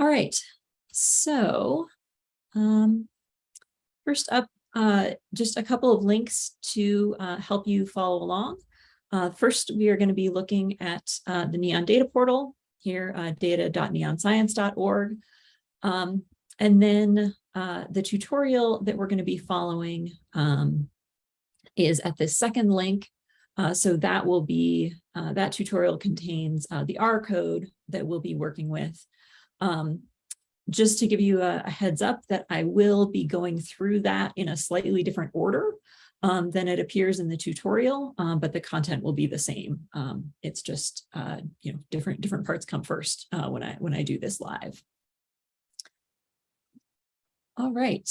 All right, so um, first up, uh, just a couple of links to uh, help you follow along. Uh, first, we are going to be looking at uh, the NEON data portal here, uh, data.neonscience.org. Um, and then uh, the tutorial that we're going to be following um, is at the second link. So that will be, that tutorial contains the R code that we'll be working with. Um, just to give you a, a, heads up that I will be going through that in a slightly different order um, than it appears in the tutorial, um, but the content will be the same. Um, it's just, uh, you know, different different parts come first uh, when I when I do this live. All right,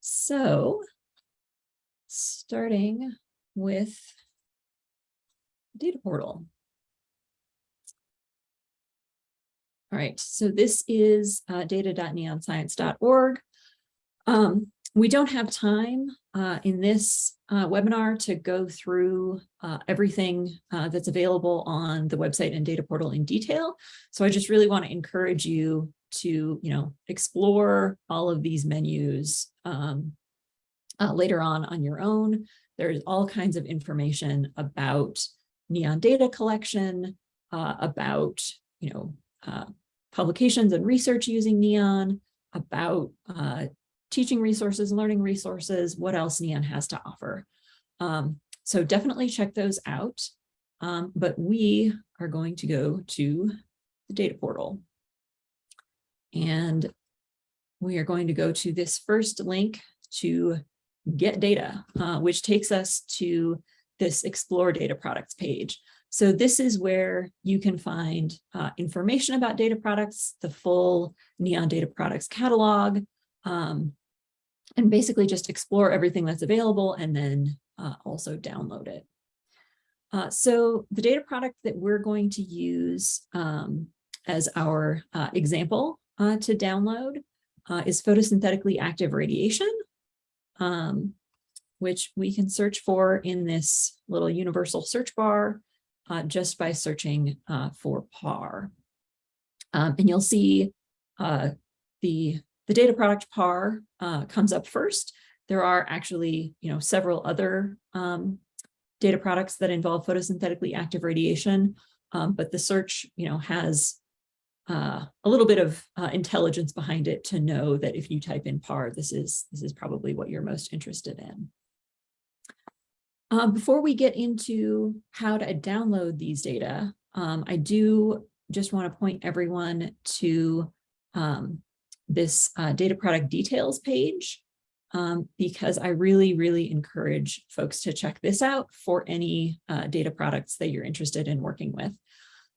so starting with data portal. All right, so this is uh, data.neonscience.org. Um, we don't have time uh, in this uh, webinar to go through uh, everything uh, that's available on the website and data portal in detail. So I just really want to encourage you to, you know, explore all of these menus um, uh, later on on your own. There's all kinds of information about NEON data collection, uh, about, you know, publications and research using NEON, about uh, teaching resources, learning resources, what else NEON has to offer. Um, so definitely check those out. Um, but we are going to go to the data portal. And we are going to go to this first link to get data, uh, which takes us to this explore data products page. So this is where you can find uh, information about data products, the full NEON data products catalog, um, and basically just explore everything that's available and then uh, also download it. Uh, so the data product that we're going to use um, as our uh, example uh, to download uh, is photosynthetically active radiation, um, which we can search for in this little universal search bar uh, just by searching for PAR. Um, and you'll see the the data product PAR uh, comes up first. There are actually, you know, several other um, data products that involve photosynthetically active radiation, um, but the search, you know, has uh, a little bit of uh, intelligence behind it to know that if you type in PAR, this is this is probably what you're most interested in. Um, before we get into how to download these data, um, I do just want to point everyone to um, this uh, data product details page um, because I really, really encourage folks to check this out for any uh, data products that you're interested in working with.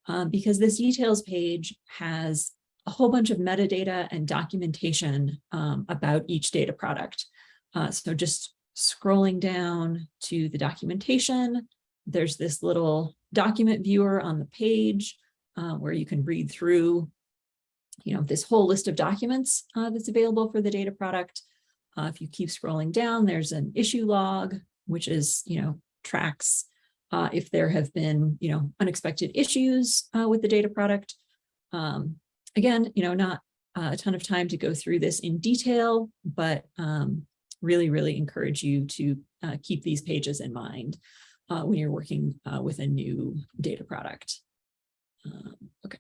Um, because this details page has a whole bunch of metadata and documentation um, about each data product. Uh, so just scrolling down to the documentation, there's this little document viewer on the page uh, where you can read through you know, this whole list of documents uh, that's available for the data product. Uh, if you keep scrolling down, there's an issue log, which is, you know, tracks uh, if there have been, you know, unexpected issues uh, with the data product. Um, again, you know, not uh, a ton of time to go through this in detail, but um, really, really encourage you to uh, keep these pages in mind when you're working with a new data product. Um, okay.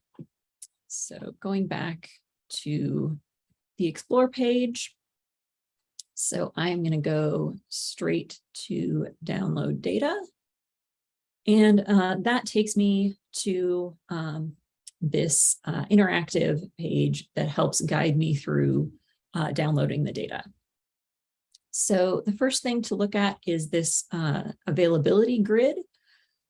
So going back to the explore page. So I'm going to go straight to download data. And uh, that takes me to um, this uh, interactive page that helps guide me through uh, downloading the data. So the first thing to look at is this uh, availability grid.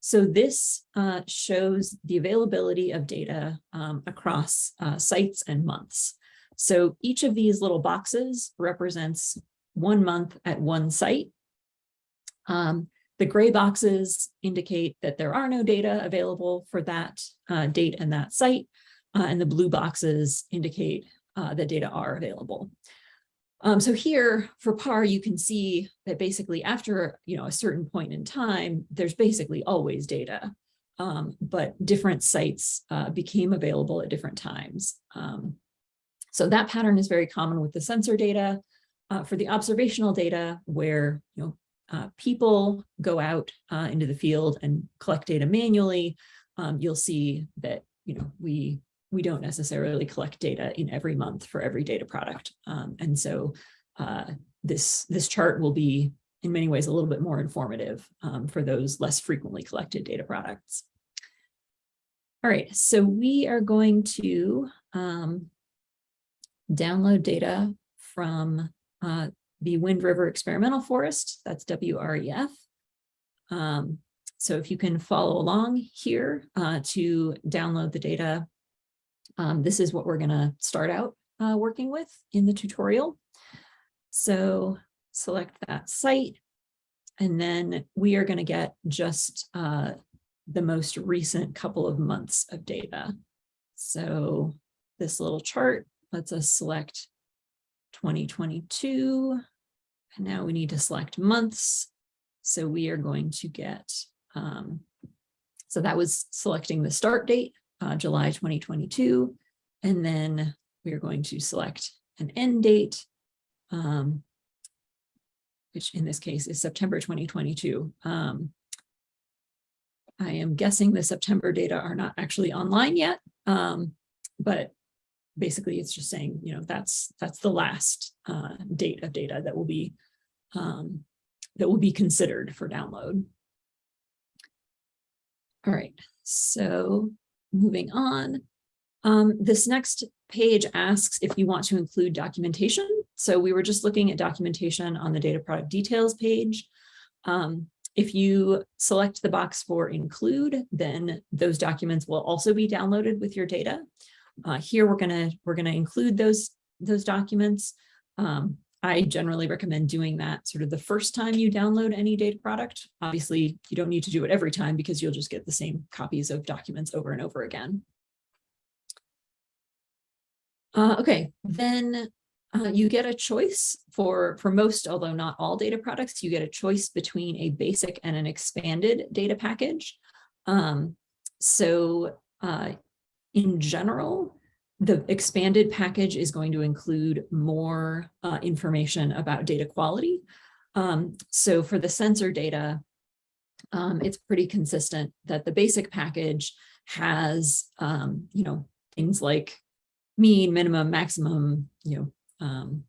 So this uh, shows the availability of data um, across uh, sites and months. So each of these little boxes represents one month at one site. Um, the gray boxes indicate that there are no data available for that uh, date and that site, uh, and the blue boxes indicate uh, that data are available. Um, so here for PAR, you can see that basically after you know a certain point in time, there's basically always data, um, but different sites uh, became available at different times. Um, So that pattern is very common with the sensor data. Uh, for the observational data where you know uh, people go out uh, into the field and collect data manually, um, you'll see that you know we we don't necessarily collect data in every month for every data product. Um, and so uh, this, this chart will be in many ways a little bit more informative um, for those less frequently collected data products. All right, so we are going to um, download data from uh, the Wind River Experimental Forest, that's WREF. Um, so if you can follow along here uh, to download the data um, this is what we're going to start out uh, working with in the tutorial. So select that site, and then we are going to get just uh, the most recent couple of months of data. So this little chart lets us select 2022, and now we need to select months. So we are going to get, um, so that was selecting the start date uh, July 2022. And then we are going to select an end date, um, which in this case is September 2022. Um, I am guessing the September data are not actually online yet, um, but basically it's just saying, you know, that's that's the last uh, date of data that will be um, that will be considered for download. All right, so moving on. Um, this next page asks if you want to include documentation. So we were just looking at documentation on the data product details page. Um, if you select the box for include, then those documents will also be downloaded with your data. Uh, here we're gonna we're gonna include those those documents. Um, I generally recommend doing that sort of the first time you download any data product. Obviously, you don't need to do it every time because you'll just get the same copies of documents over and over again. Uh, okay, then uh, you get a choice for, for most, although not all data products, you get a choice between a basic and an expanded data package. Um, so uh, in general, the expanded package is going to include more uh, information about data quality. Um, so for the sensor data, um, it's pretty consistent that the basic package has, um, you know, things like mean, minimum, maximum, you know, um,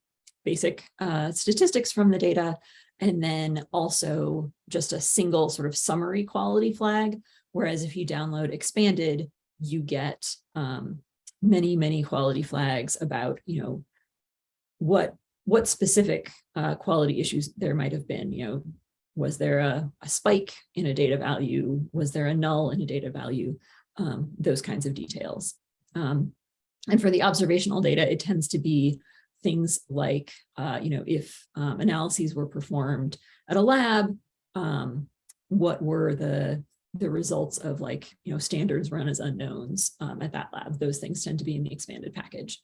basic uh, statistics from the data, and then also just a single sort of summary quality flag. Whereas if you download expanded, you get um, many, many quality flags about, you know, what what specific uh, quality issues there might have been, you know, was there a, a, spike in a data value? Was there a null in a data value? Um, those kinds of details. Um, and for the observational data, it tends to be things like, uh, you know, if um, analyses were performed at a lab, um, what were the the results of like, you know, standards run as unknowns um, at that lab. Those things tend to be in the expanded package.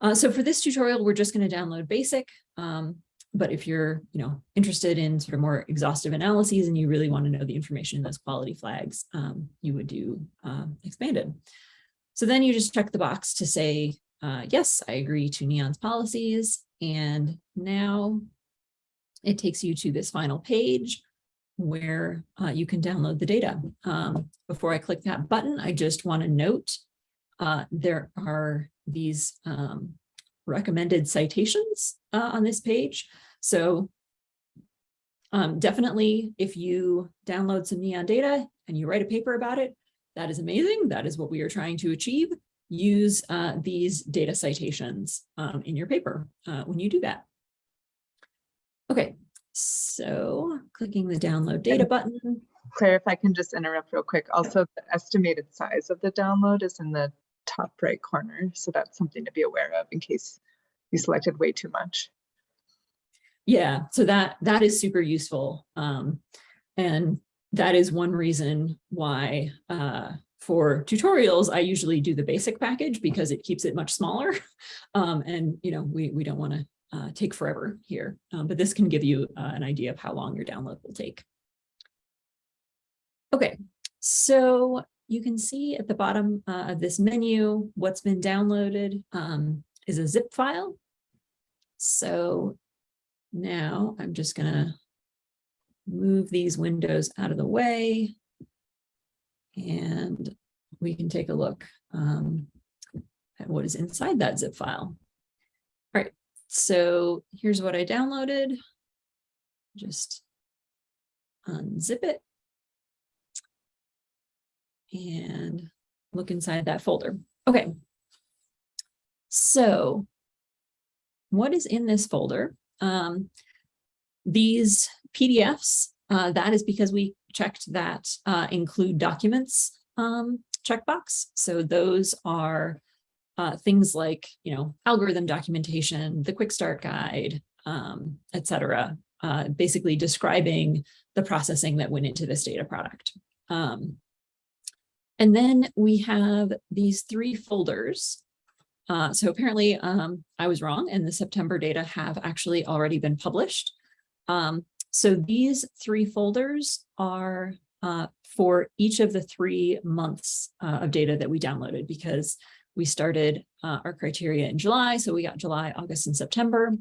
Uh, so for this tutorial, we're just going to download basic. Um, but if you're, you know, interested in sort of more exhaustive analyses and you really want to know the information in those quality flags, um, you would do um, expanded. So then you just check the box to say, uh, yes, I agree to NEON's policies. And now it takes you to this final page where uh, you can download the data. Um, before I click that button, I just want to note uh, there are these um, recommended citations uh, on this page. So um, definitely, if you download some NEON data and you write a paper about it, that is amazing. That is what we are trying to achieve. Use uh, these data citations um, in your paper uh, when you do that. Okay, so clicking the download data button. Claire, if I can just interrupt real quick. Also, the estimated size of the download is in the top right corner. So that's something to be aware of in case you selected way too much. Yeah, so that that is super useful. Um, and that is one reason why uh, for tutorials, I usually do the basic package because it keeps it much smaller. Um, and, you know, we, we don't want to uh, take forever here, um, but this can give you uh, an idea of how long your download will take. Okay, so you can see at the bottom uh, of this menu what's been downloaded. Um, is a zip file. So now I'm just gonna move these windows out of the way. And we can take a look um, at what is inside that zip file. So here's what I downloaded. Just unzip it. And look inside that folder. Okay. So what is in this folder? Um, these PDFs, uh, that is because we checked that uh, include documents um, checkbox. So those are uh, things like, you know, algorithm documentation, the quick start guide, um, et cetera, uh, basically describing the processing that went into this data product. Um, and then we have these three folders. Uh, so apparently um, I was wrong and the September data have actually already been published. Um, so these three folders are uh, for each of the three months uh, of data that we downloaded because we started uh, our criteria in July. So we got July, August, and September.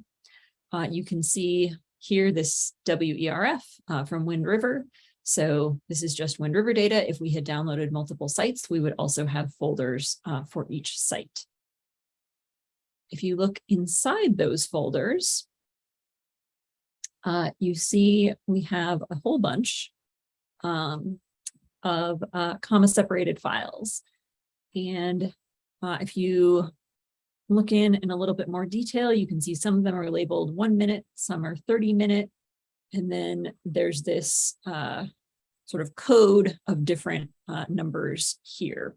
Uh, you can see here this WREF uh, from Wind River. So this is just Wind River data. If we had downloaded multiple sites, we would also have folders uh, for each site. If you look inside those folders, uh, you see we have a whole bunch um, of uh, comma separated files. And uh, if you look in in a little bit more detail, you can see some of them are labeled one minute, some are 30 minute. And then there's this uh, sort of code of different uh, numbers here.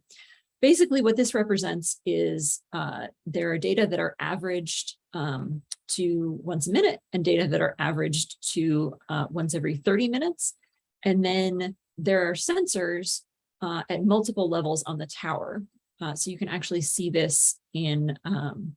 Basically, what this represents is uh, there are data that are averaged um, to once a minute and data that are averaged to uh, once every 30 minutes. And then there are sensors uh, at multiple levels on the tower. Uh, so you can actually see this in um,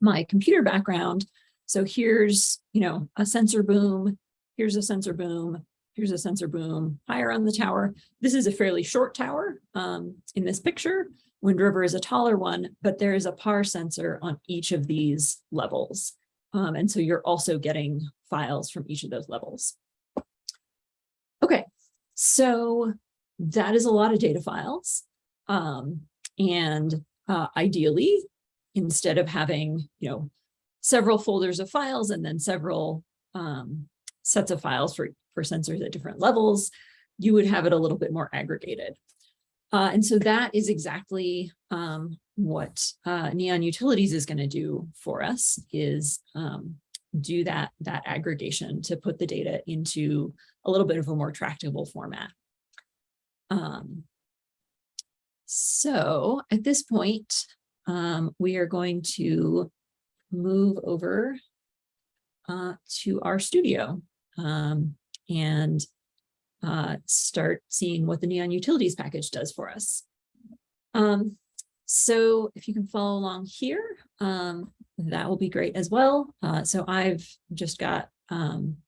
my computer background. So here's, you know, a sensor boom, here's a sensor boom, here's a sensor boom higher on the tower. This is a fairly short tower um, in this picture. Wind River is a taller one, but there is a PAR sensor on each of these levels. Um, and so you're also getting files from each of those levels. Okay, so that is a lot of data files. Um, and uh, ideally, instead of having, you know, several folders of files and then several um, sets of files for, for sensors at different levels, you would have it a little bit more aggregated. Uh, and so that is exactly um, what uh, Neon Utilities is going to do for us is um, do that, that aggregation to put the data into a little bit of a more tractable format. Um, so at this point, um, we are going to move over uh, to RStudio um, and uh, start seeing what the Neon Utilities package does for us. Um, so if you can follow along here, um, that will be great as well. Uh, so I've just got um,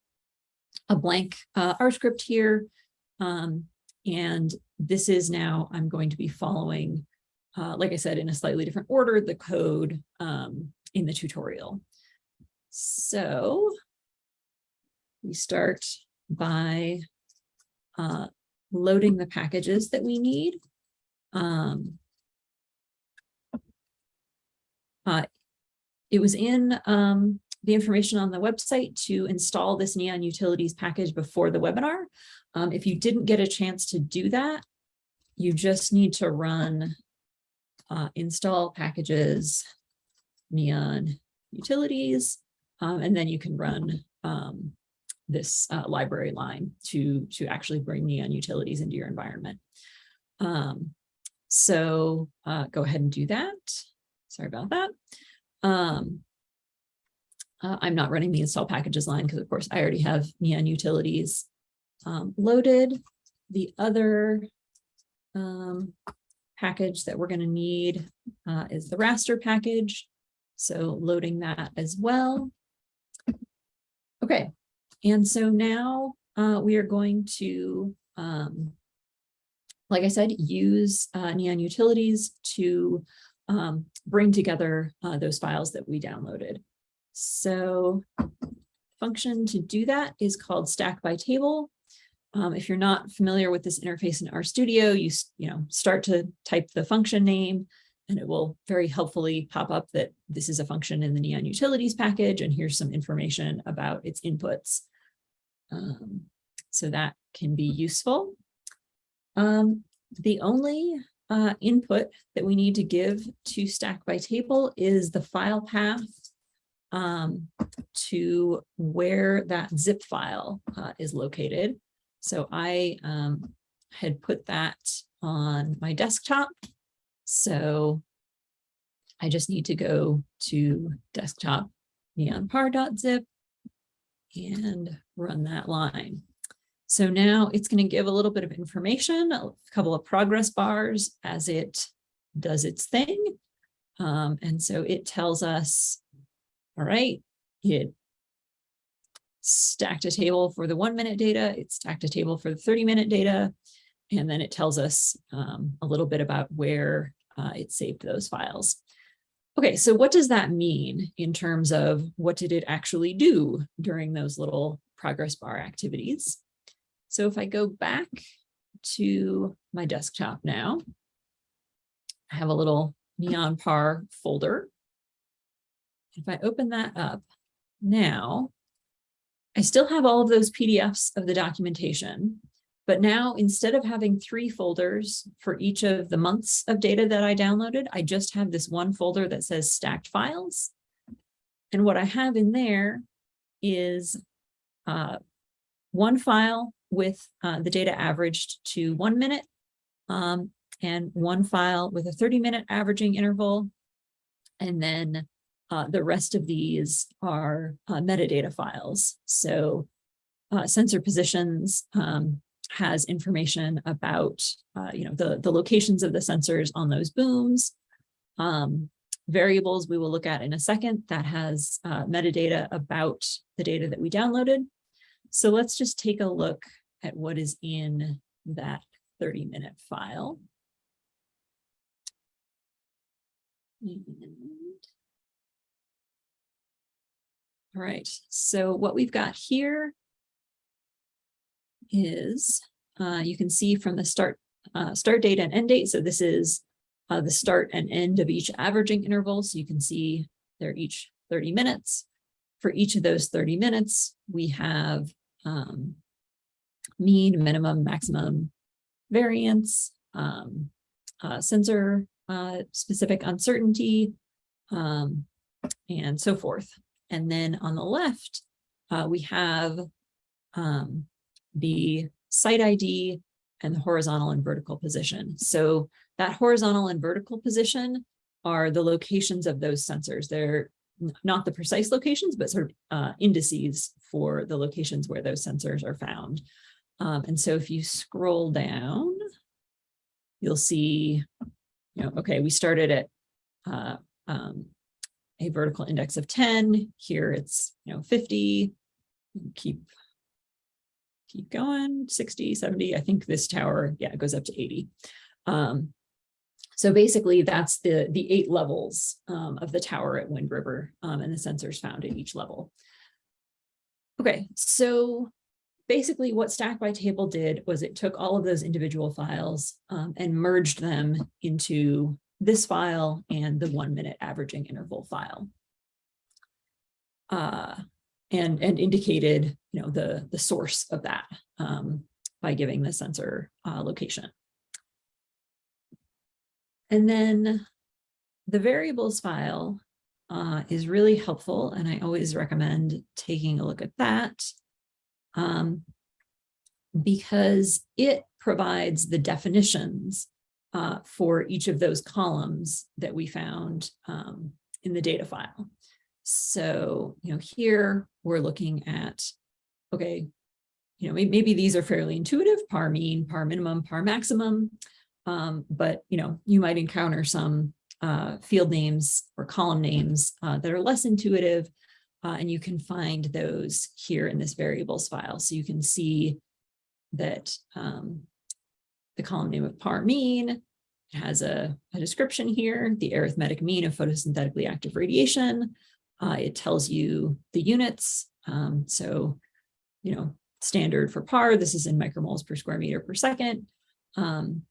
a blank uh, R script here. Um, and this is now, I'm going to be following, uh, like I said, in a slightly different order, the code um, in the tutorial. So we start by uh, loading the packages that we need. Um, uh, it was in um, the information on the website to install this Neon Utilities package before the webinar. Um, if you didn't get a chance to do that, you just need to run uh, install packages, Neon Utilities, um, and then you can run um, this uh, library line to, to actually bring Neon Utilities into your environment. Um, so uh, go ahead and do that. Sorry about that. Um, uh, I'm not running the install packages line because of course I already have Neon Utilities um, loaded. The other um, package that we're going to need uh, is the raster package. So loading that as well. Okay, and so now uh, we are going to, um, like I said, use uh, Neon Utilities to um, bring together uh, those files that we downloaded. So function to do that is called stack by table. Um, if you're not familiar with this interface in RStudio, you, you know, start to type the function name and it will very helpfully pop up that this is a function in the Neon Utilities package and here's some information about its inputs. Um, so that can be useful. Um, the only uh, input that we need to give to stack by table is the file path um, to where that zip file uh, is located. So I um, had put that on my desktop. So I just need to go to desktop neonpar.zip and run that line. So now it's going to give a little bit of information, a couple of progress bars as it does its thing. Um, and so it tells us, all right, it stacked a table for the one minute data, it stacked a table for the 30 minute data, and then it tells us um, a little bit about where uh, it saved those files. Okay, so what does that mean in terms of what did it actually do during those little progress bar activities? So if I go back to my desktop now, I have a little neon par folder. If I open that up now, I still have all of those PDFs of the documentation, but now instead of having three folders for each of the months of data that I downloaded, I just have this one folder that says stacked files. And what I have in there is uh, one file with uh, the data averaged to one minute um, and one file with a 30 minute averaging interval. And then uh, the rest of these are uh, metadata files. So uh, sensor positions um, has information about, uh, you know, the, the locations of the sensors on those booms. Um, variables we will look at in a second that has uh, metadata about the data that we downloaded. So let's just take a look at what is in that 30 minute file. And all right, so what we've got here is, uh, you can see from the start, uh, start date and end date. So this is uh, the start and end of each averaging interval. So you can see they're each 30 minutes. For each of those 30 minutes, we have um, mean, minimum, maximum variance, um, uh, sensor uh, specific uncertainty, um, and so forth. And then on the left, uh, we have um, the site ID and the horizontal and vertical position. So that horizontal and vertical position are the locations of those sensors. They're not the precise locations, but sort of uh, indices for the locations where those sensors are found. Um, and so if you scroll down, you'll see, you know, okay, we started at uh, um, a vertical index of 10. Here it's, you know, 50. Keep keep going, 60, 70. I think this tower, yeah, it goes up to 80. Um, so basically that's the, the eight levels um, of the tower at Wind River um, and the sensors found at each level. Okay, so basically what Stack by Table did was it took all of those individual files um, and merged them into this file and the one minute averaging interval file. Uh, and, and indicated, you know, the, the source of that um, by giving the sensor uh, location. And then the variables file uh, is really helpful, and I always recommend taking a look at that um, because it provides the definitions uh, for each of those columns that we found um, in the data file. So, you know, here we're looking at, okay, you know, maybe, these are fairly intuitive, par mean, par minimum, par maximum, um, but, you know, you might encounter some uh, field names or column names uh, that are less intuitive, uh, and you can find those here in this variables file. So you can see that um, the column name of par mean it has a, a description here, the arithmetic mean of photosynthetically active radiation. Uh, it tells you the units. Um, so, you know, standard for PAR, this is in micromoles per square meter per second. Um,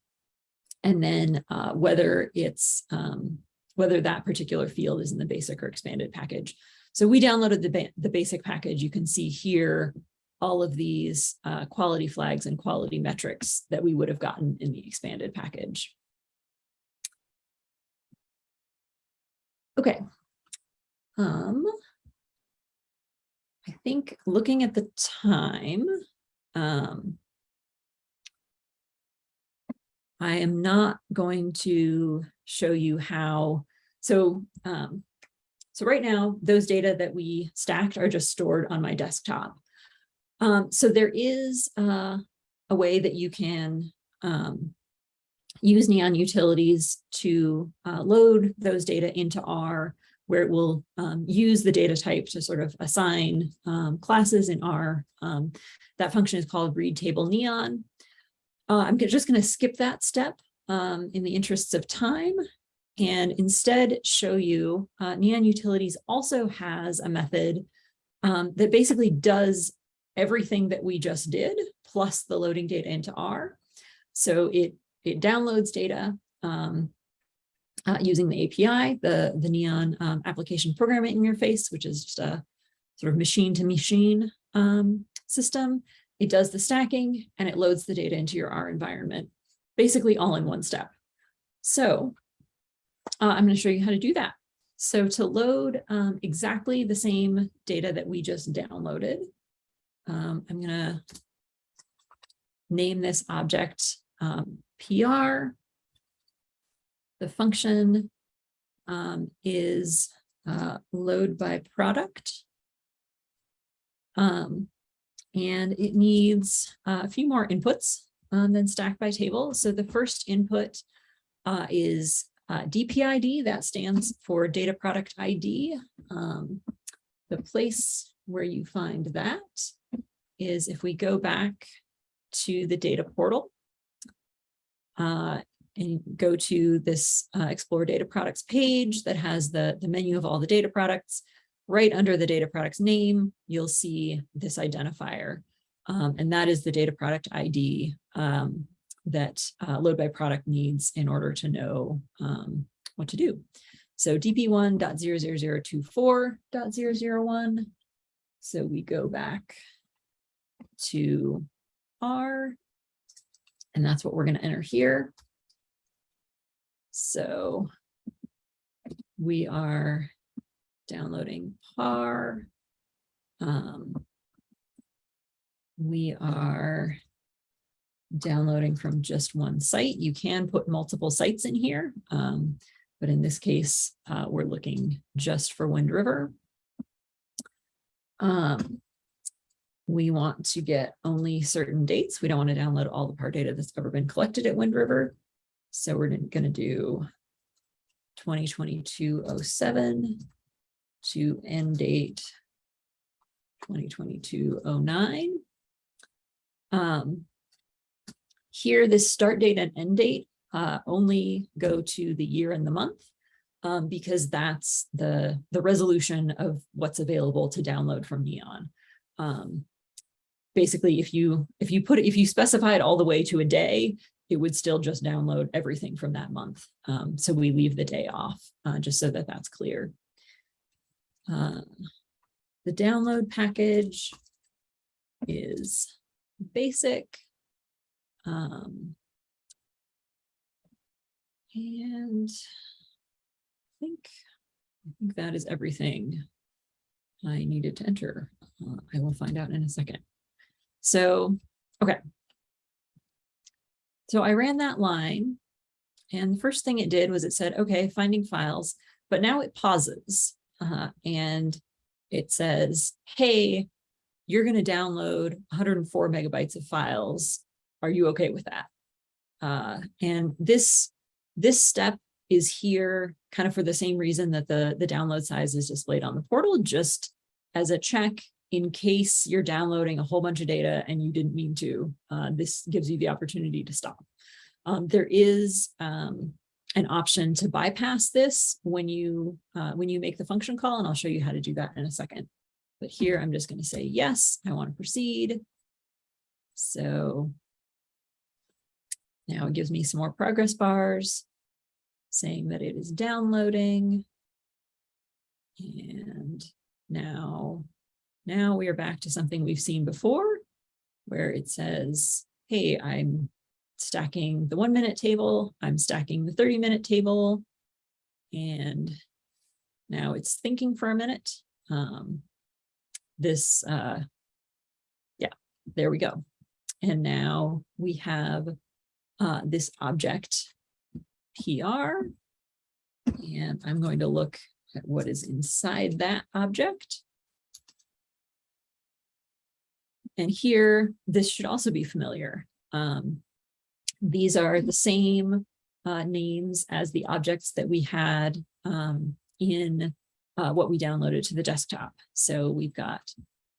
and then uh, whether it's um, whether that particular field is in the basic or expanded package. So we downloaded the, the basic package. You can see here all of these uh, quality flags and quality metrics that we would have gotten in the expanded package. Okay. Um, I think looking at the time, um, I am not going to show you how, so, um, so right now, those data that we stacked are just stored on my desktop. Um, so there is uh, a way that you can um, use Neon Utilities to uh, load those data into R, where it will um, use the data type to sort of assign um, classes in R. Um, that function is called read table neon. Uh, I'm just going to skip that step um, in the interests of time and instead show you uh, Neon Utilities also has a method um, that basically does everything that we just did, plus the loading data into R. So it, it downloads data um, uh, using the API, the, the Neon um, application programming interface, which is just a sort of machine to machine um, system. It does the stacking and it loads the data into your R environment, basically all in one step. So uh, I'm going to show you how to do that. So to load um, exactly the same data that we just downloaded, um, I'm going to name this object um, PR. The function um, is uh, load by product. Um, and it needs uh, a few more inputs um, than stack by table. So the first input uh, is uh, DPID, that stands for data product ID. Um, the place where you find that is if we go back to the data portal uh, and go to this uh, explore data products page that has the, the menu of all the data products, right under the data products name, you'll see this identifier. Um, and that is the data product ID um, that uh, load by product needs in order to know um, what to do. So dp1.00024.001. So we go back to R, and that's what we're going to enter here. So we are downloading PAR. Um, we are downloading from just one site. You can put multiple sites in here, um, but in this case, uh, we're looking just for Wind River. Um, we want to get only certain dates. We don't want to download all the PAR data that's ever been collected at Wind River. So we're going to do 2022-07 to end date 2022-09. Um, here, this start date and end date uh, only go to the year and the month um, because that's the, the resolution of what's available to download from Neon. Um, basically, if you if you put it, if you specify it all the way to a day, it would still just download everything from that month. Um, so we leave the day off uh, just so that that's clear. Uh, the download package is basic. Um, and think, I think that is everything I needed to enter. Uh, I will find out in a second. So, okay. So I ran that line and the first thing it did was it said, okay, finding files, but now it pauses uh, and it says, hey, you're going to download 104 megabytes of files. Are you okay with that? Uh, and this, this step is here kind of for the same reason that the, the download size is displayed on the portal, just as a check in case you're downloading a whole bunch of data and you didn't mean to, uh, this gives you the opportunity to stop. Um, there is um, an option to bypass this when you uh, when you make the function call, and I'll show you how to do that in a second. But here I'm just going to say, yes, I want to proceed. So now it gives me some more progress bars saying that it is downloading. And now, now we are back to something we've seen before where it says, hey, I'm stacking the one minute table, I'm stacking the 30 minute table. And now it's thinking for a minute. Um, this, uh, yeah, there we go. And now we have uh, this object PR. And I'm going to look at what is inside that object. And here, this should also be familiar. Um, these are the same uh, names as the objects that we had um, in uh, what we downloaded to the desktop. So we've got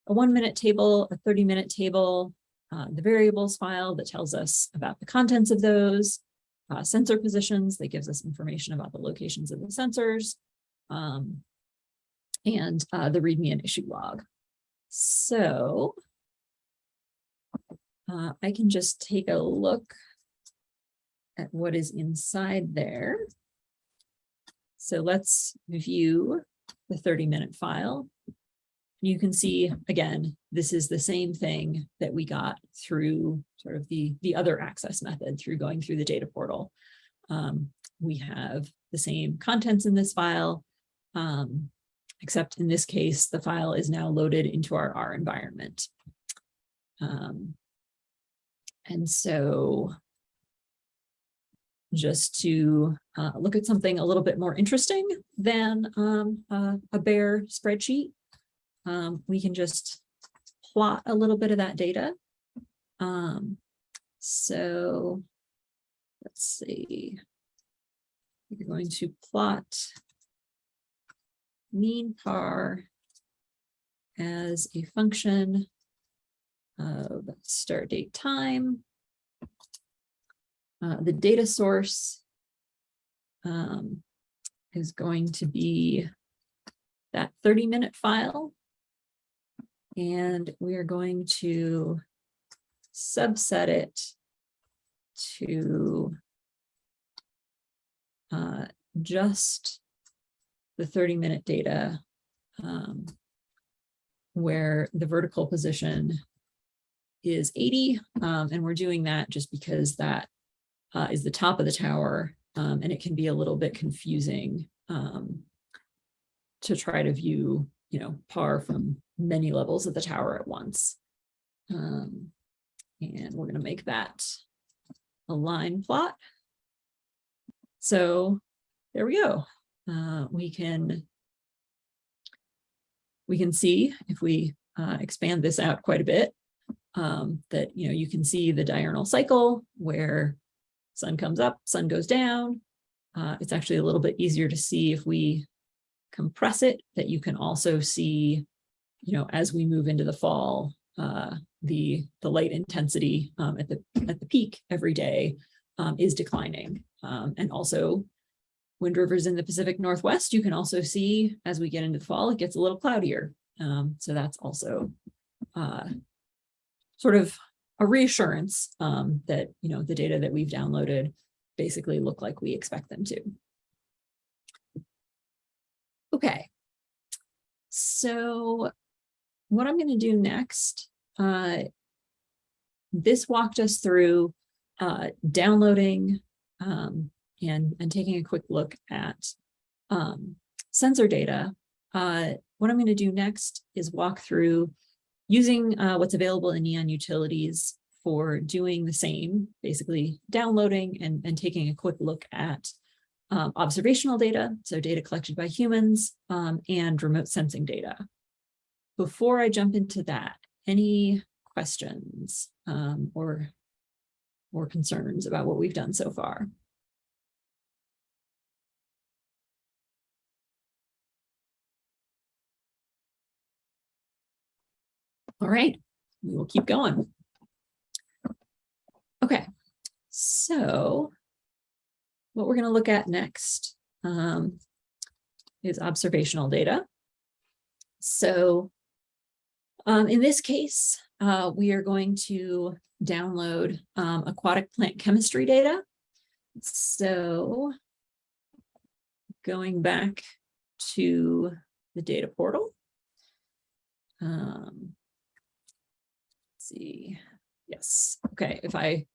a one minute table, a 30 minute table, uh, the variables file that tells us about the contents of those, uh, sensor positions that gives us information about the locations of the sensors, um, and uh, the README and issue log. So uh, I can just take a look at what is inside there. So let's view the 30 minute file. You can see, again, this is the same thing that we got through sort of the, the other access method through going through the data portal. Um, we have the same contents in this file, um, except in this case, the file is now loaded into our R environment. Um, and so just to uh, look at something a little bit more interesting than um, uh, a bare spreadsheet, um, we can just plot a little bit of that data. Um, so let's see. We're going to plot mean par as a function of start date time. Uh, the data source um, is going to be that 30 minute file. And we are going to subset it to uh, just the 30 minute data um, where the vertical position is 80. Um, and we're doing that just because that uh, is the top of the tower um, and it can be a little bit confusing um, to try to view, you know, par from many levels of the tower at once. Um, and we're going to make that a line plot. So there we go. Uh, we can we can see if we uh, expand this out quite a bit um, that you know you can see the diurnal cycle where sun comes up, sun goes down. Uh, it's actually a little bit easier to see if we compress it that you can also see, you know, as we move into the fall, uh, the the light intensity um, at the at the peak every day um, is declining. Um, and also wind rivers in the Pacific Northwest, you can also see as we get into the fall, it gets a little cloudier. Um, so that's also uh, sort of a reassurance um, that, you know, the data that we've downloaded basically look like we expect them to. Okay. So what I'm going to do next, uh, this walked us through uh, downloading um, and, and taking a quick look at um, sensor data. Uh, what I'm going to do next is walk through using uh, what's available in Neon Utilities for doing the same, basically downloading and, and taking a quick look at um, observational data, so data collected by humans, um, and remote sensing data. Before I jump into that, any questions um, or, or concerns about what we've done so far? All right, we will keep going. Okay, so what we're going to look at next um, is observational data. So um, in this case, uh, we are going to download um, aquatic plant chemistry data. So going back to the data portal. Um, see, yes, okay, if I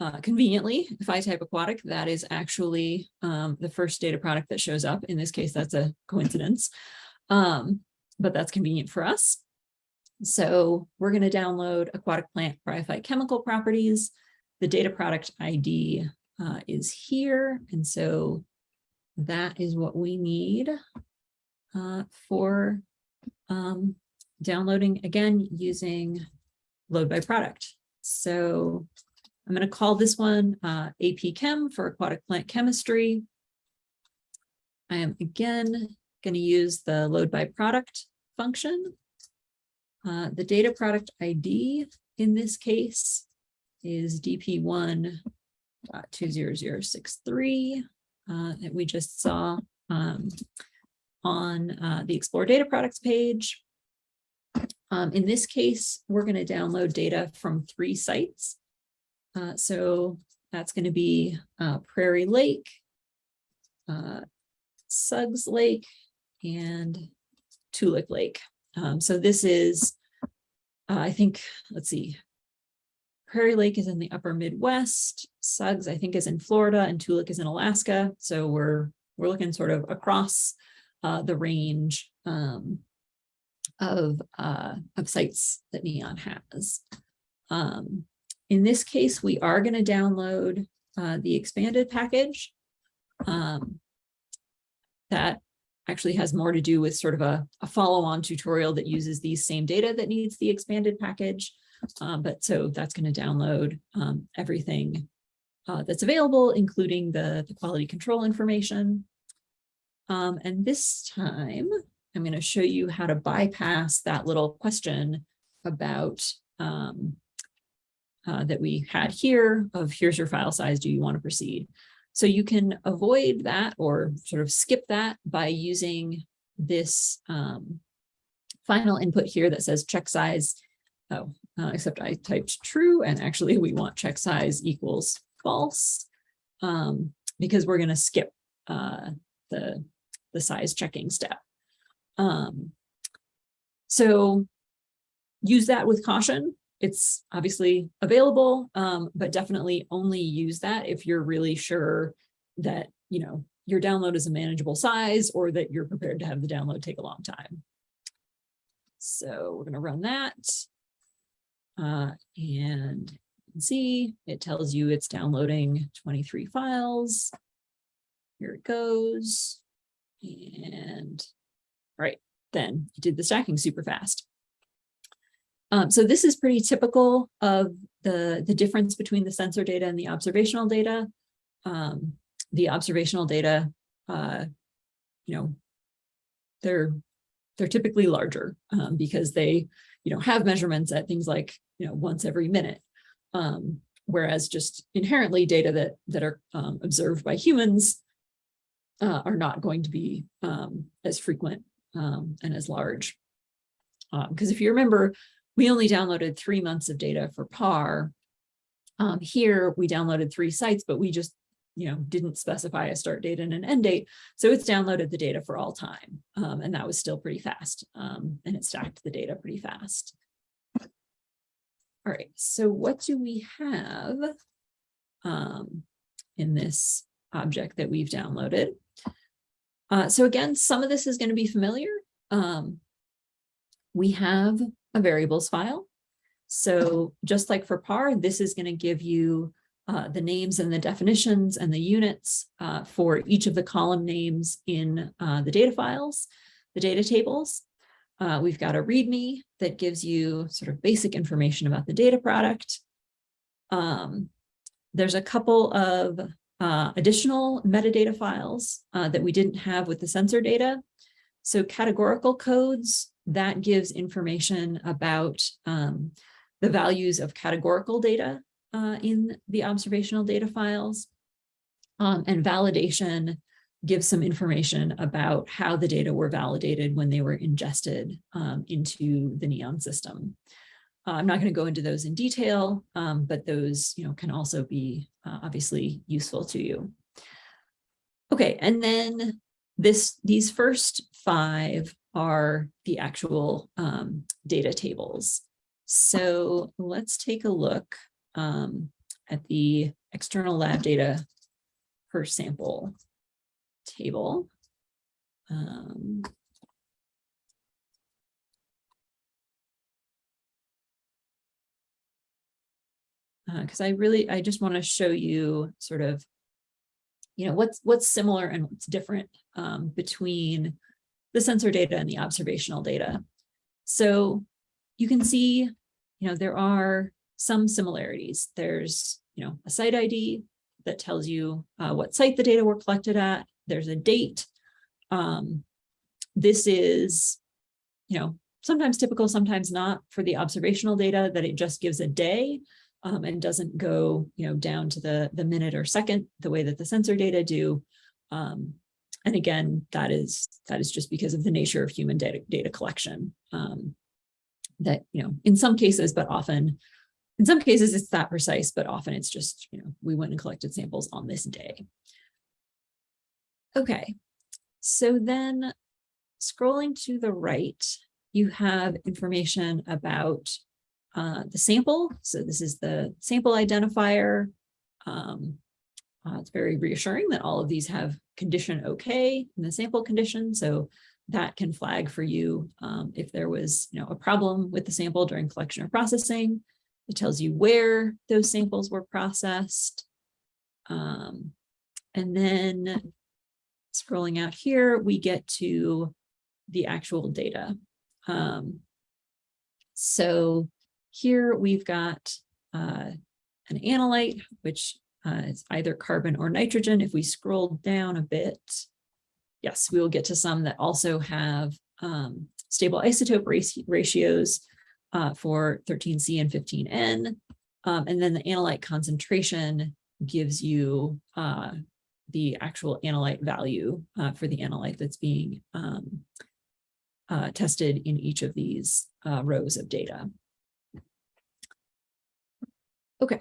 uh, conveniently, if I type aquatic, that is actually um, the first data product that shows up. In this case, that's a coincidence, um, but that's convenient for us. So we're going to download aquatic plant bryophyte chemical properties. The data product ID uh, is here. And so that is what we need uh, for um, downloading again using load by product. So I'm going to call this one uh, AP Chem for aquatic plant chemistry. I am again going to use the load by product function. Uh, the data product ID in this case is DP1.20063 uh, that we just saw um, on uh, the Explore Data Products page. Um, in this case, we're going to download data from three sites. Uh, so that's going to be uh, Prairie Lake, uh, Suggs Lake, and Toolik Lake. Um, so this is, uh, I think, let's see, Prairie Lake is in the upper Midwest, Suggs, I think, is in Florida, and Toolik is in Alaska. So we're we're looking sort of across uh, the range um, of, uh, of sites that NEON has. Um, in this case, we are going to download uh, the expanded package. Um, that actually has more to do with sort of a, a follow-on tutorial that uses these same data that needs the expanded package. Um, but so that's going to download um, everything uh, that's available, including the, the quality control information. Um, and this time, I'm going to show you how to bypass that little question about um, uh, that we had here of here's your file size, do you want to proceed? So you can avoid that or sort of skip that by using this um, final input here that says check size. Oh, uh, except I typed true and actually we want check size equals false um, because we're going to skip uh, the, the size checking step. Um, so use that with caution. It's obviously available, um, but definitely only use that if you're really sure that, you know, your download is a manageable size or that you're prepared to have the download take a long time. So we're going to run that. Uh, and you can see it tells you it's downloading 23 files. Here it goes. And right, then it did the stacking super fast. Um, so this is pretty typical of the, the difference between the sensor data and the observational data. Um, the observational data, uh, you know, they're they're typically larger um, because they, you know, have measurements at things like, you know, once every minute. Um, whereas just inherently data that that are um, observed by humans uh, are not going to be um, as frequent and as large. Because if you remember, we only downloaded three months of data for PAR. Um, here, we downloaded three sites, but we just you know, didn't specify a start date and an end date. So it's downloaded the data for all time. Um, and that was still pretty fast. Um, and it stacked the data pretty fast. All right, so what do we have um, in this object that we've downloaded? Uh, so again, some of this is going to be familiar. Um, we have a variables file. So just like for PAR, this is going to give you uh, the names and the definitions and the units uh, for each of the column names in uh, the data files, the data tables. Uh, we've got a README that gives you sort of basic information about the data product. Um, there's a couple of uh, additional metadata files uh, that we didn't have with the sensor data. So categorical codes, that gives information about um, the values of categorical data uh, in the observational data files. Um, and validation gives some information about how the data were validated when they were ingested um, into the NEON system. Uh, I'm not going to go into those in detail, um, but those you know, can also be uh, obviously useful to you. Okay, and then this these first five are the actual um, data tables. So let's take a look um, at the external lab data per sample table. Um, because I really, I just want to show you sort of, you know, what's what's similar and what's different um, between the sensor data and the observational data. So you can see, you know, there are some similarities. There's, you know, a site ID that tells you uh, what site the data were collected at. There's a date. Um, this is, you know, sometimes typical, sometimes not for the observational data that it just gives a day um, and doesn't go, you know, down to the, the minute or second, the way that the sensor data do. Um, and again, that is that is just because of the nature of human data, data collection. Um, that, you know, in some cases, but often, in some cases it's that precise, but often it's just, you know, we went and collected samples on this day. Okay, so then scrolling to the right, you have information about uh, the sample. So this is the sample identifier. Um, uh, it's very reassuring that all of these have condition okay in the sample condition. So that can flag for you um, if there was you know, a problem with the sample during collection or processing. It tells you where those samples were processed. Um, and then scrolling out here, we get to the actual data. Um, so here we've got uh, an analyte, which uh, is either carbon or nitrogen. If we scroll down a bit, yes, we will get to some that also have um, stable isotope ratios uh, for 13C and 15N. Um, and then the analyte concentration gives you uh, the actual analyte value uh, for the analyte that's being um, uh, tested in each of these uh, rows of data. Okay,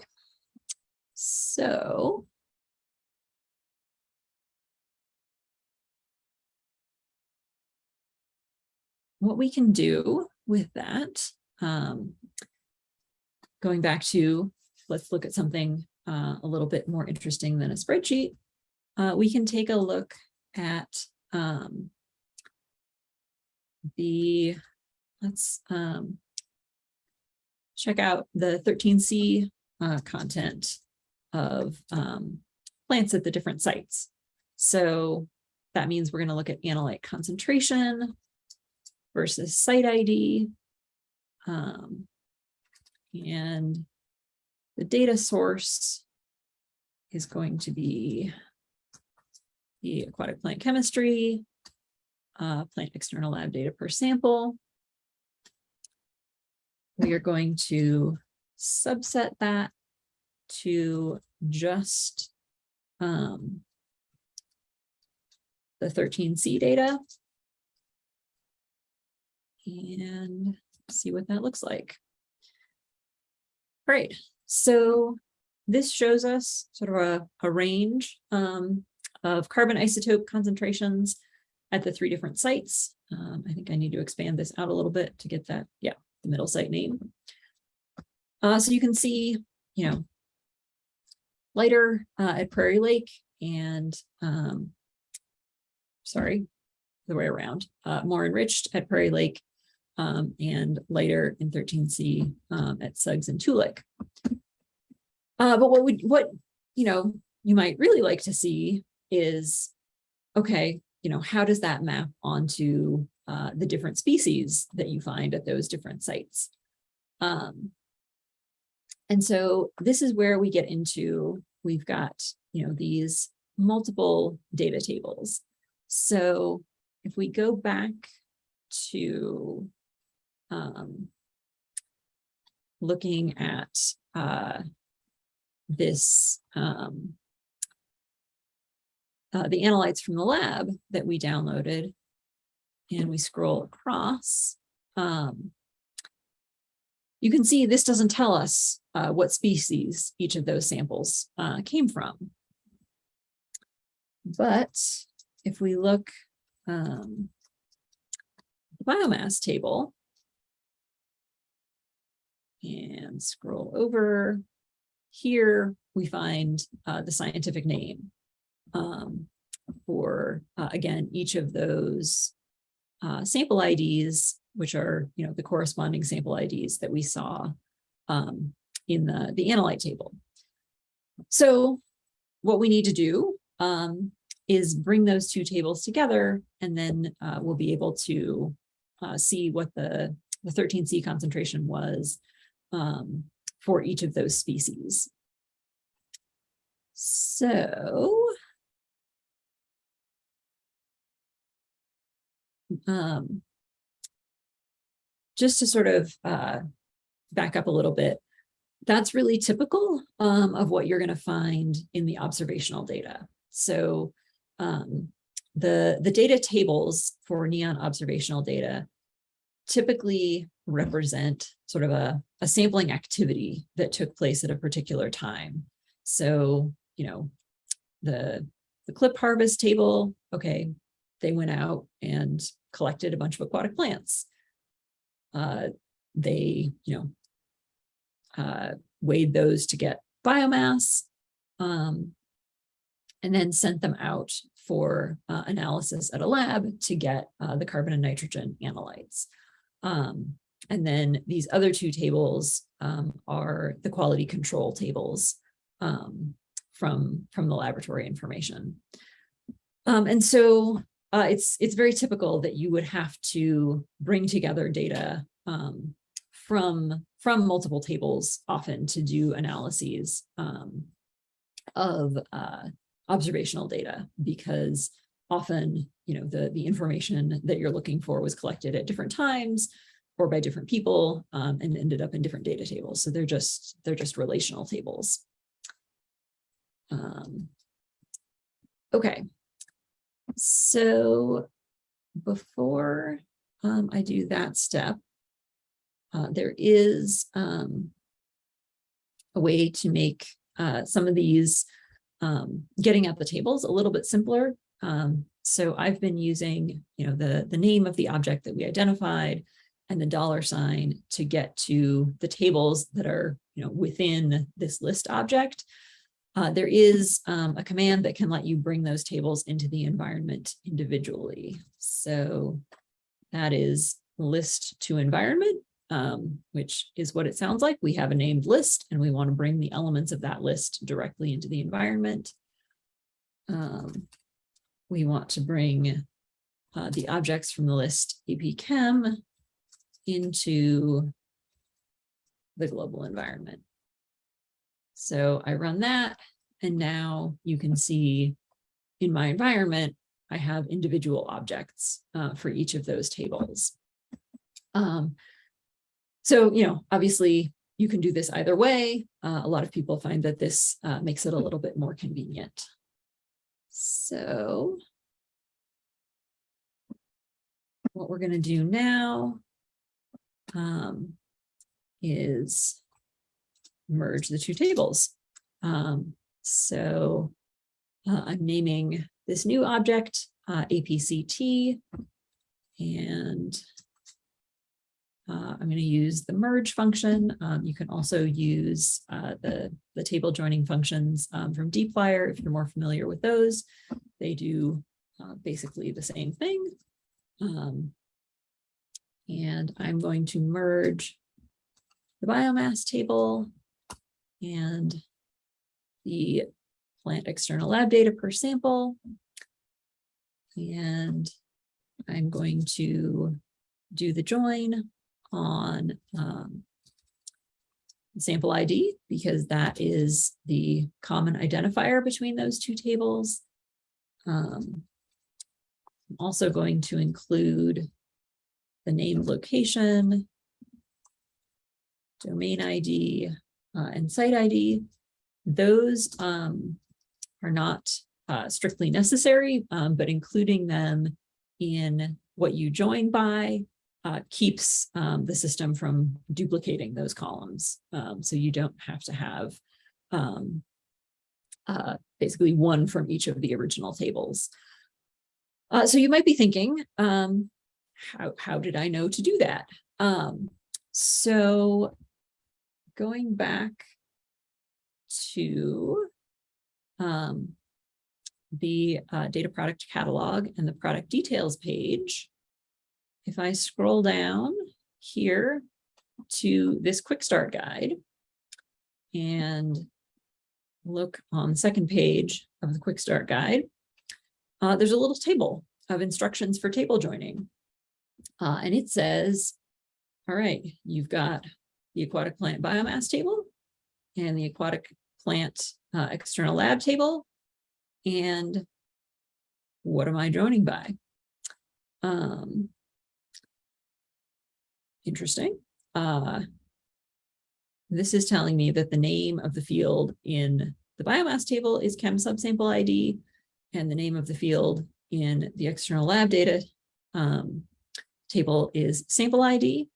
so. What we can do with that, um, going back to, let's look at something uh, a little bit more interesting than a spreadsheet, uh, we can take a look at um, the, let's um, check out the 13C uh, content of um, plants at the different sites. So that means we're going to look at analyte concentration versus site ID. Um, and the data source is going to be the aquatic plant chemistry, uh, plant external lab data per sample. We are going to subset that to just um, the 13C data and see what that looks like. All right, so this shows us sort of a, a range um, of carbon isotope concentrations at the three different sites. Um, I think I need to expand this out a little bit to get that, yeah, the middle site name. Uh, so you can see, you know, lighter uh, at Prairie Lake and, um, sorry, the way around, uh, more enriched at Prairie Lake um, and lighter in 13C um, at Suggs and Toolik. Uh, but what would, what, you know, you might really like to see is, okay, you know, how does that map onto uh, the different species that you find at those different sites? Um, and so this is where we get into, we've got, you know, these multiple data tables. So if we go back to um, looking at uh, this, um, uh, the analytes from the lab that we downloaded and we scroll across, um, you can see this doesn't tell us uh, what species each of those samples uh, came from. But if we look um, the biomass table and scroll over here, we find uh, the scientific name um, for, uh, again, each of those uh, sample IDs, which are, you know, the corresponding sample IDs that we saw um, in the, the analyte table. So what we need to do um, is bring those two tables together, and then uh, we'll be able to uh, see what the, the 13C concentration was um, for each of those species. So um, just to sort of uh, back up a little bit, that's really typical um, of what you're going to find in the observational data. So um, the, the data tables for NEON observational data typically represent sort of a, a sampling activity that took place at a particular time. So, you know, the, the clip harvest table, okay, they went out and collected a bunch of aquatic plants. Uh, they, you know, uh, weighed those to get biomass, um, and then sent them out for uh, analysis at a lab to get uh, the carbon and nitrogen analytes. Um, and then these other two tables um, are the quality control tables um, from, from the laboratory information. Um, and so uh, it's, it's very typical that you would have to bring together data um, from, from multiple tables often to do analyses um, of uh, observational data because often, you know, the, the information that you're looking for was collected at different times or by different people um, and ended up in different data tables. So they're just, they're just relational tables. Um, okay, so before um, I do that step, uh, there is um, a way to make uh, some of these um, getting at the tables a little bit simpler. Um, so I've been using, you know, the, the name of the object that we identified and the dollar sign to get to the tables that are, you know, within this list object. Uh, there is um, a command that can let you bring those tables into the environment individually. So that is list to environment, um, which is what it sounds like. We have a named list and we want to bring the elements of that list directly into the environment. Um, we want to bring uh, the objects from the list AP Chem into the global environment. So I run that and now you can see in my environment, I have individual objects uh, for each of those tables. Um, so, you know, obviously you can do this either way. Uh, a lot of people find that this uh, makes it a little bit more convenient. So what we're going to do now um, is merge the two tables. Um, so uh, I'm naming this new object uh, APCT and uh, I'm going to use the merge function. Um, you can also use uh, the, the table joining functions um, from dplyr if you're more familiar with those. They do uh, basically the same thing. Um, and I'm going to merge the biomass table and the plant external lab data per sample. And I'm going to do the join on um, sample ID because that is the common identifier between those two tables. Um, I'm also going to include the name location, domain ID, uh, and site ID. those um, are not uh, strictly necessary, um, but including them in what you join by uh, keeps um, the system from duplicating those columns. Um, so you don't have to have um, uh, basically one from each of the original tables. Uh, so you might be thinking, um, how, how did I know to do that? So going back to um, the uh, data product catalog and the product details page, if I scroll down here to this quick start guide and look on the second page of the quick start guide, uh, there's a little table of instructions for table joining. Uh, and it says, all right, you've got the aquatic plant biomass table and the aquatic plant uh, external lab table. And what am I joining by? Um, interesting. Uh, this is telling me that the name of the field in the biomass table is chem subsample ID and the name of the field in the external lab data um, table is sample ID,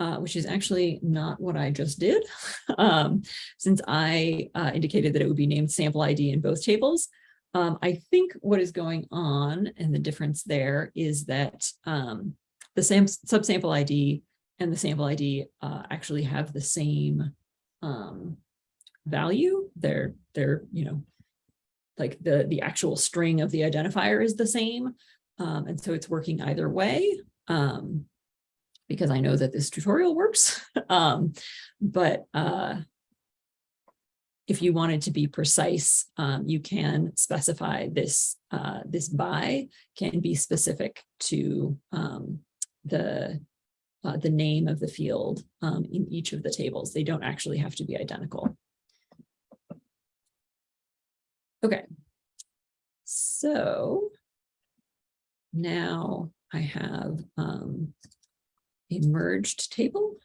uh, which is actually not what I just did, um, since I uh, indicated that it would be named sample ID in both tables. Um, I think what is going on and the difference there is that um, the chem subsample ID and the sample ID uh, actually have the same um, value. They're, they're, you know, like the, the actual string of the identifier is the same. Um, and so it's working either way um, because I know that this tutorial works. um, but uh, if you wanted to be precise, um, you can specify this, uh, this by can be specific to um, the uh, the name of the field um, in each of the tables. They don't actually have to be identical. Okay, so now I have um, a merged table,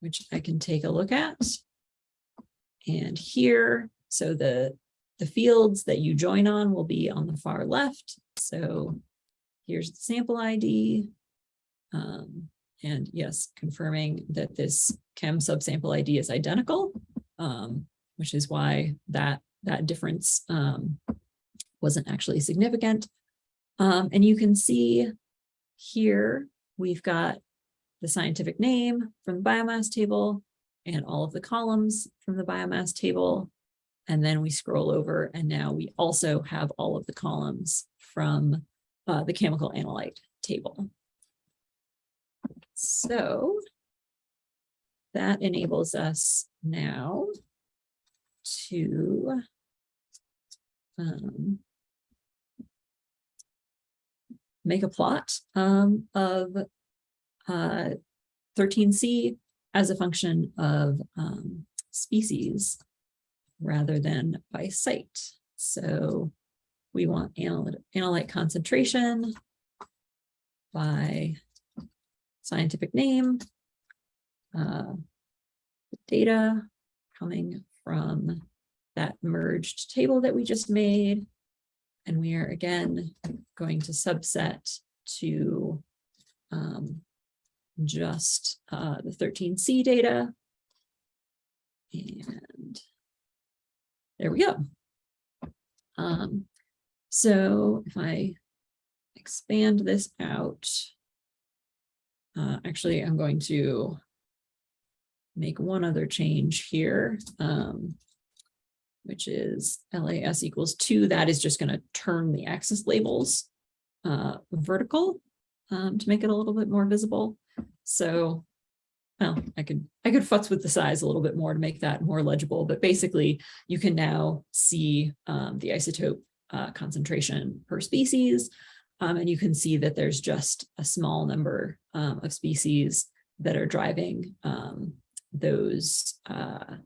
which I can take a look at. And here, so the, the fields that you join on will be on the far left. So here's the sample ID. Um, and yes, confirming that this chem subsample ID is identical, um, which is why that, that difference um, wasn't actually significant. Um, and you can see here, we've got the scientific name from the biomass table and all of the columns from the biomass table. And then we scroll over and now we also have all of the columns from uh, the chemical analyte table. So that enables us now to um, make a plot um, of uh, 13C as a function of um, species rather than by site. So we want analyte, concentration by scientific name, uh, data coming from that merged table that we just made. And we are again going to subset to um, just uh, the 13C data. And there we go. Um, so if I expand this out, uh, actually, I'm going to make one other change here, um, which is LAS equals two. That is just going to turn the axis labels uh, vertical um, to make it a little bit more visible. So, well, I could I could futz with the size a little bit more to make that more legible, but basically you can now see um, the isotope uh, concentration per species um, and you can see that there's just a small number um, of species that are driving um, those uh,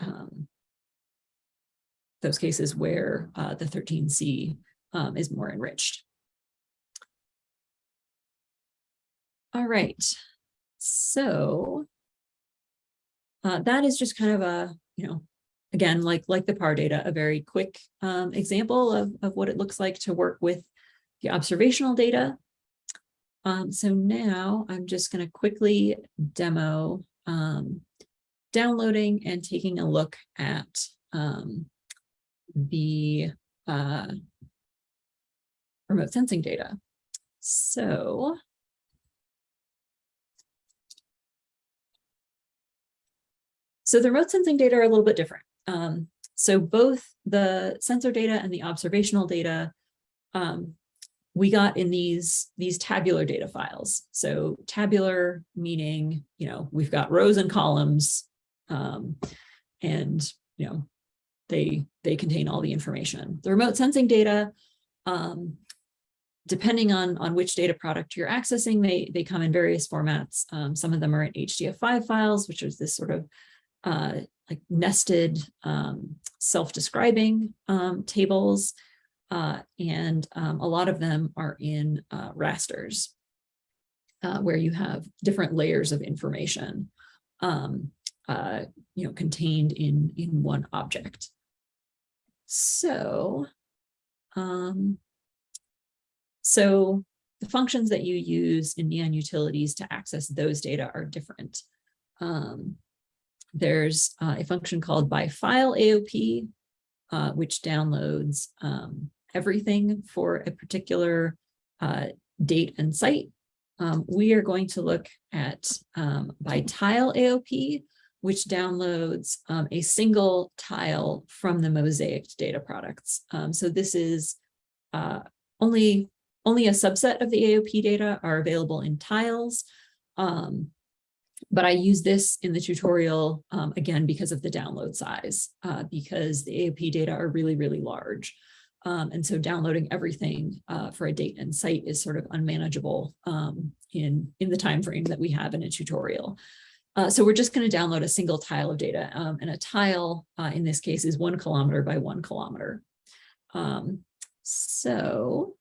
um, those cases where uh, the 13C um, is more enriched. All right, so uh, that is just kind of a, you know, again, like, like the PAR data, a very quick um, example of, of what it looks like to work with the observational data. Um, so now I'm just going to quickly demo um, downloading and taking a look at um, the uh, remote sensing data. So So the remote sensing data are a little bit different. Um, so both the sensor data and the observational data um, we got in these, these tabular data files. So tabular meaning, you know, we've got rows and columns um, and, you know, they, they contain all the information. The remote sensing data, um, depending on, on which data product you're accessing, they, they come in various formats. Um, some of them are in HDF5 files, which is this sort of uh, like nested um, self-describing um, tables. Uh, and um, a lot of them are in uh, rasters, uh, where you have different layers of information, um, uh, you know, contained in in one object. So, um, so the functions that you use in Neon utilities to access those data are different. Um, there's uh, a function called by file AOP, uh, which downloads um, everything for a particular uh, date and site. Um, we are going to look at um, by tile AOP, which downloads um, a single tile from the mosaic data products. Um, so this is uh, only, only a subset of the AOP data are available in tiles. Um, but I use this in the tutorial, um, again, because of the download size, uh, because the AOP data are really, really large. Um, and so downloading everything uh, for a date and site is sort of unmanageable um, in, in the time frame that we have in a tutorial. Uh, so we're just going to download a single tile of data. Um, and a tile, uh, in this case, is one kilometer by one kilometer. Um, so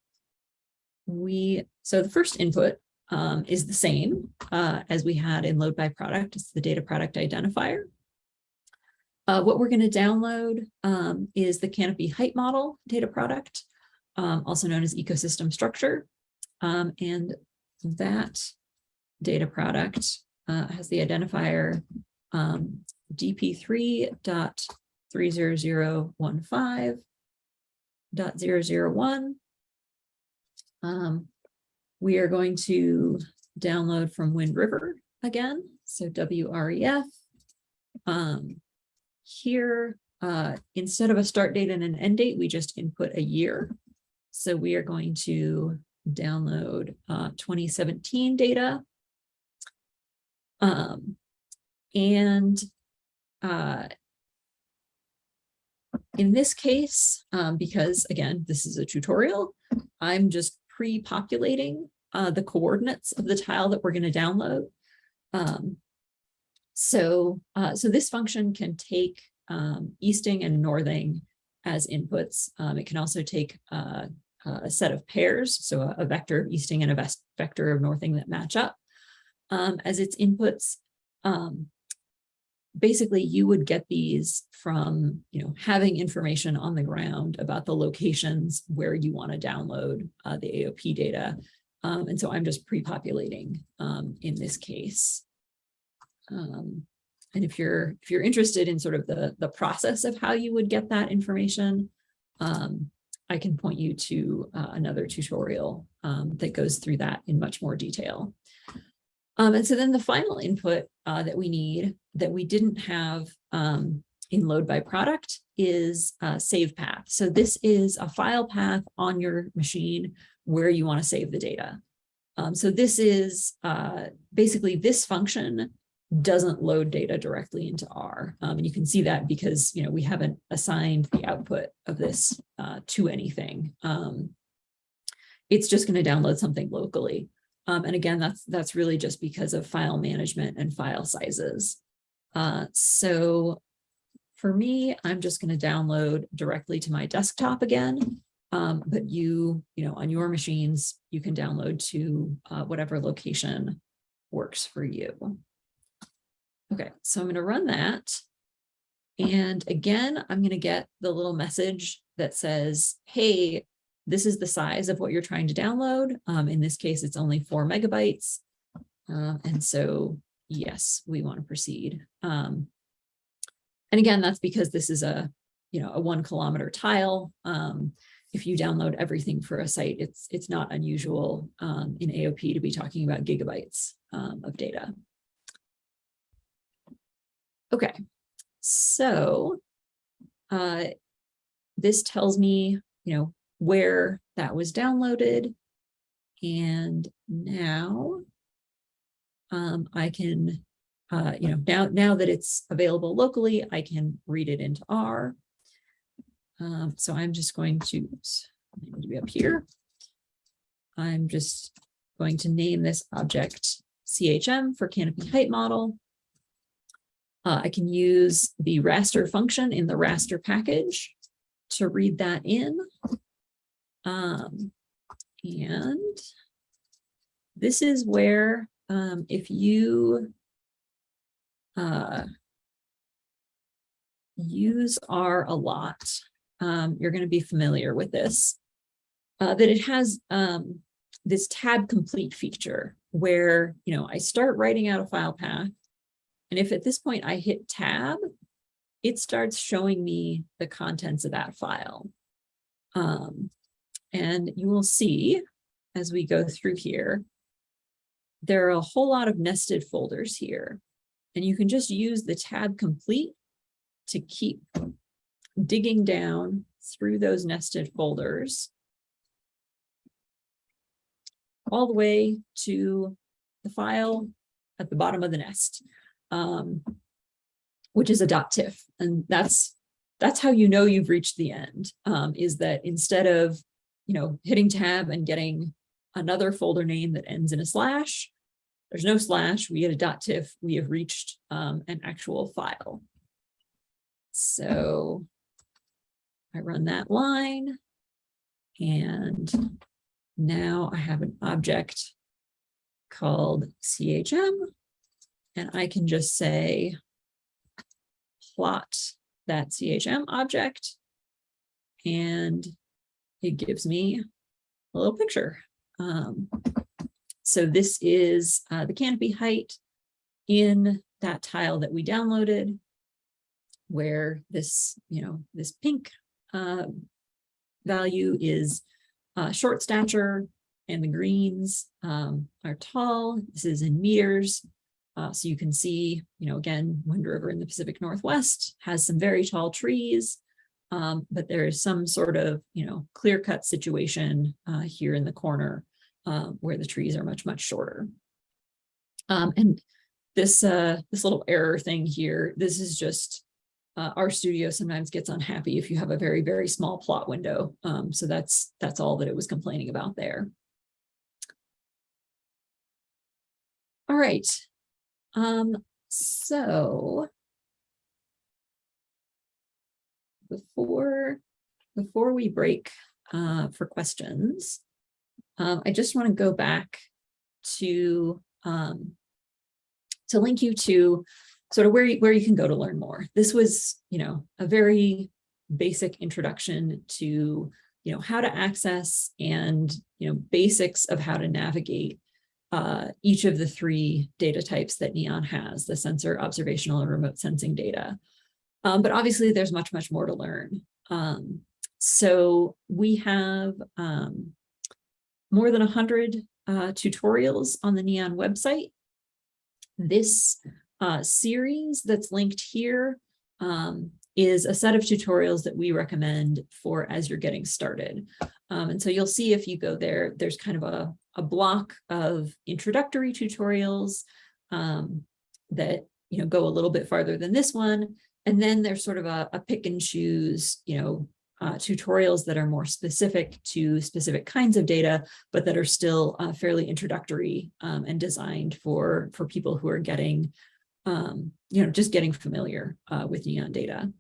we, so the first input um, is the same uh, as we had in load by product. It's the data product identifier. Uh, what we're going to download um, is the canopy height model data product, um, also known as ecosystem structure. Um, and that data product uh, has the identifier um, DP3.30015.001. Um, we are going to download from Wind River again, so WREF. Um, here, uh, instead of a start date and an end date, we just input a year. So we are going to download uh, 2017 data. Um, and uh, in this case, um, because again, this is a tutorial, I'm just pre-populating uh, the coordinates of the tile that we're going to download. Um, so, uh, so this function can take um, easting and northing as inputs. Um, it can also take uh, a set of pairs, so a, a, vector of easting and a vector of northing that match up um, as its inputs. Um, basically, you would get these from, you know, having information on the ground about the locations where you want to download uh, the AOP data. Um, and so I'm just pre-populating um, in this case. Um, and if you're if you're interested in sort of the the process of how you would get that information, um, I can point you to uh, another tutorial um, that goes through that in much more detail. Um, and so then the final input uh, that we need that we didn't have um, in load by product is a save path. So this is a file path on your machine where you want to save the data. Um, so this is uh, basically this function doesn't load data directly into R. Um, and you can see that because, you know, we haven't assigned the output of this uh, to anything. Um, it's just going to download something locally. Um, and again, that's that's really just because of file management and file sizes. Uh, so for me, I'm just going to download directly to my desktop again. Um, but you, you know, on your machines, you can download to uh, whatever location works for you. Okay, so I'm gonna run that. And again, I'm gonna get the little message that says, hey, this is the size of what you're trying to download. Um, in this case, it's only four megabytes. Uh, and so, yes, we want to proceed. Um, and again, that's because this is a, you know, a one kilometer tile. Um, if you download everything for a site, it's it's not unusual um, in AOP to be talking about gigabytes um, of data. Okay, so uh, this tells me, you know, where that was downloaded. And now um, I can, uh, you know, now, now that it's available locally, I can read it into R. Um, so I'm just going to, I need to be up here. I'm just going to name this object CHM for canopy height model. Uh, I can use the raster function in the raster package to read that in. Um, and this is where um, if you uh, use R a lot, um, you're going to be familiar with this, uh, that it has um, this tab complete feature where, you know, I start writing out a file path. And if at this point I hit tab, it starts showing me the contents of that file. Um, and you will see as we go through here, there are a whole lot of nested folders here. And you can just use the tab complete to keep digging down through those nested folders all the way to the file at the bottom of the nest, um, which is a .tiff. And that's that's how you know you've reached the end, um, is that instead of, you know, hitting tab and getting another folder name that ends in a slash, there's no slash, we get a dot .tiff, we have reached um, an actual file. So I run that line and now I have an object called CHM and I can just say plot that CHM object and it gives me a little picture. Um, so this is uh, the canopy height in that tile that we downloaded where this, you know, this pink uh, value is uh, short stature and the greens um, are tall. This is in meters. Uh, so you can see, you know, again, Wind River in the Pacific Northwest has some very tall trees, um, but there is some sort of, you know, clear cut situation uh, here in the corner uh, where the trees are much, much shorter. Um, and this, uh, this little error thing here, this is just uh, studio sometimes gets unhappy if you have a very, very small plot window. Um, so that's, that's all that it was complaining about there. All right. Um, so before, before we break uh, for questions, um, I just want to go back to um, to link you to sort of where you, where you can go to learn more. This was, you know, a very basic introduction to, you know, how to access and, you know, basics of how to navigate uh, each of the three data types that NEON has, the sensor, observational, and remote sensing data. Um, but obviously there's much, much more to learn. Um, so we have um, more than 100 uh, tutorials on the NEON website. This uh, series that's linked here um, is a set of tutorials that we recommend for as you're getting started. Um, and so you'll see if you go there, there's kind of a, a block of introductory tutorials um, that you know go a little bit farther than this one. And then there's sort of a, a pick and choose, you know, uh, tutorials that are more specific to specific kinds of data, but that are still uh, fairly introductory um, and designed for, for people who are getting, um, you know, just getting familiar uh, with NEON data.